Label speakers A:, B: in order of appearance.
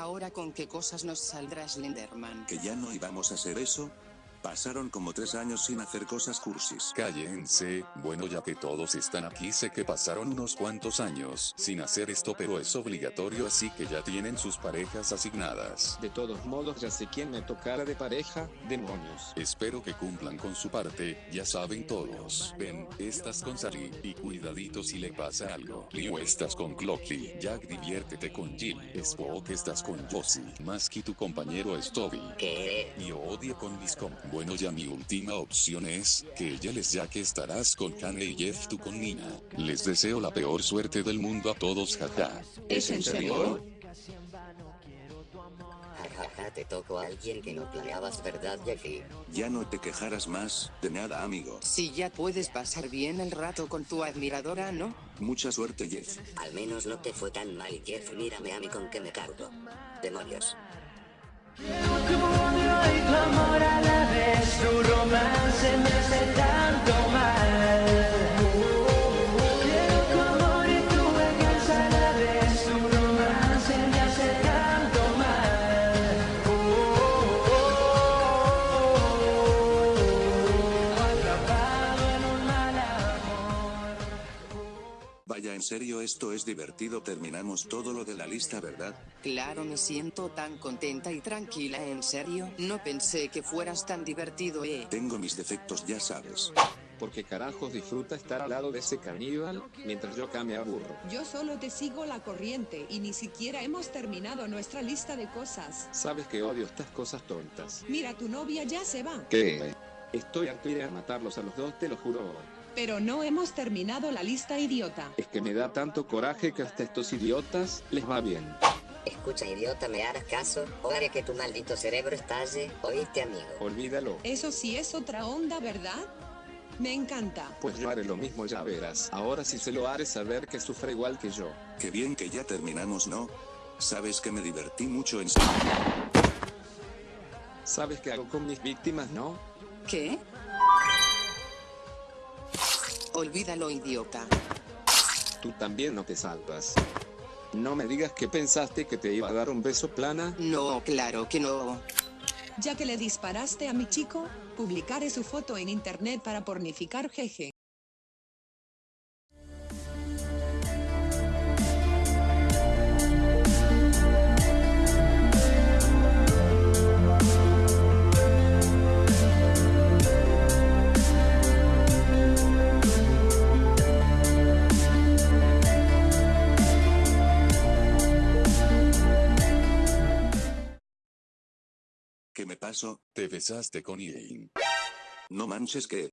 A: Ahora con qué cosas nos saldrá Slenderman.
B: ¿Que ya no íbamos a hacer eso? Pasaron como tres años sin hacer cosas cursis.
C: Cállense, bueno ya que todos están aquí sé que pasaron unos cuantos años sin hacer esto pero es obligatorio así que ya tienen sus parejas asignadas.
D: De todos modos ya sé quién me tocará de pareja, demonios.
C: Espero que cumplan con su parte, ya saben todos. Ven, estás con Sari, y cuidadito si le pasa algo. Liu estás con Clocky, Jack diviértete con Jill, Spock estás con Josie, Masky tu compañero es Toby.
E: ¿Qué?
C: Y Odie con Liscom. Bueno ya mi última opción es, que ella les ya que estarás con Kane y Jeff tú con Nina. Les deseo la peor suerte del mundo a todos jaja.
D: ¿Es en serio?
E: Jajaja, te tocó a alguien que no planeabas, ¿verdad, Jeffy?
B: Ya no te quejarás más, de nada amigo.
A: Si ya puedes pasar bien el rato con tu admiradora, ¿no?
B: Mucha suerte Jeff.
E: Al menos no te fue tan mal, Jeff. Mírame a mí con que me cargo. Demonios tanto amor a la vez, tu romance me hace
B: Vaya en serio esto es divertido terminamos todo lo de la lista verdad.
A: Claro, me siento tan contenta y tranquila, en serio. No pensé que fueras tan divertido, eh.
B: Tengo mis defectos ya sabes.
D: Porque carajos disfruta estar al lado de ese caníbal, mientras yo acá me aburro.
F: Yo solo te sigo la corriente y ni siquiera hemos terminado nuestra lista de cosas.
D: Sabes que odio estas cosas tontas.
F: Mira, tu novia ya se va.
D: ¿Qué? Estoy harto de ir a matarlos a los dos, te lo juro.
F: Pero no hemos terminado la lista, idiota.
D: Es que me da tanto coraje que hasta estos idiotas les va bien.
E: Escucha, idiota, ¿me harás caso? O haré que tu maldito cerebro estalle. ¿Oíste, amigo?
D: Olvídalo.
F: Eso sí es otra onda, ¿verdad? Me encanta.
D: Pues yo haré lo mismo, ya verás. Ahora sí se lo haré saber que sufre igual que yo.
B: Qué bien que ya terminamos ¿no? Sabes que me divertí mucho en
D: ¿Sabes qué hago con mis víctimas, no?
A: ¿Qué? Olvídalo, idiota.
D: Tú también no te salvas. No me digas que pensaste que te iba a dar un beso plana.
A: No, claro que no.
F: Ya que le disparaste a mi chico, publicaré su foto en internet para pornificar jeje.
B: ¿Qué me pasó?
C: Te besaste con Ian.
B: No manches que...